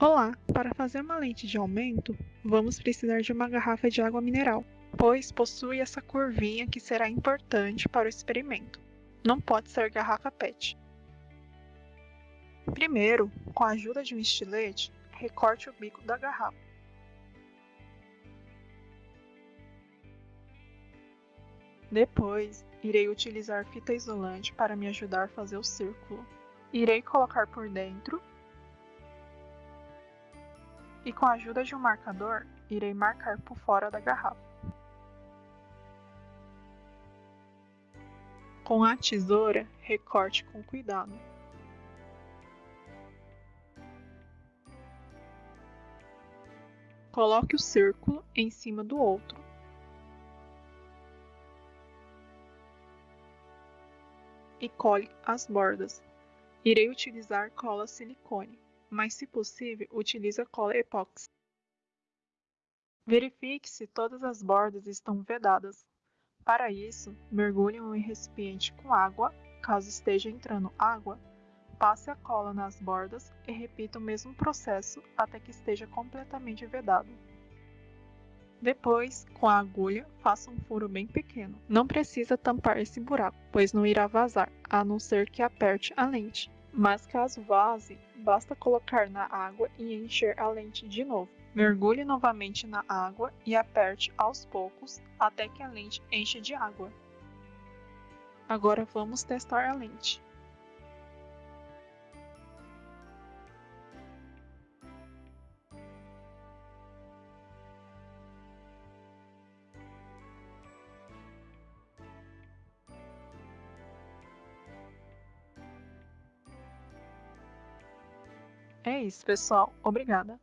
Olá! Para fazer uma lente de aumento, vamos precisar de uma garrafa de água mineral, pois possui essa curvinha que será importante para o experimento. Não pode ser garrafa PET. Primeiro, com a ajuda de um estilete, recorte o bico da garrafa. Depois, irei utilizar fita isolante para me ajudar a fazer o círculo. Irei colocar por dentro e com a ajuda de um marcador, irei marcar por fora da garrafa. Com a tesoura, recorte com cuidado. Coloque o círculo em cima do outro. E cole as bordas. Irei utilizar cola silicone mas se possível, utilize a cola epóxi. Verifique se todas as bordas estão vedadas. Para isso, mergulhe um recipiente com água. Caso esteja entrando água, passe a cola nas bordas e repita o mesmo processo até que esteja completamente vedado. Depois, com a agulha, faça um furo bem pequeno. Não precisa tampar esse buraco, pois não irá vazar, a não ser que aperte a lente. Mas caso vaze, basta colocar na água e encher a lente de novo. Mergulhe novamente na água e aperte aos poucos até que a lente encha de água. Agora vamos testar a lente. É isso, pessoal. Obrigada.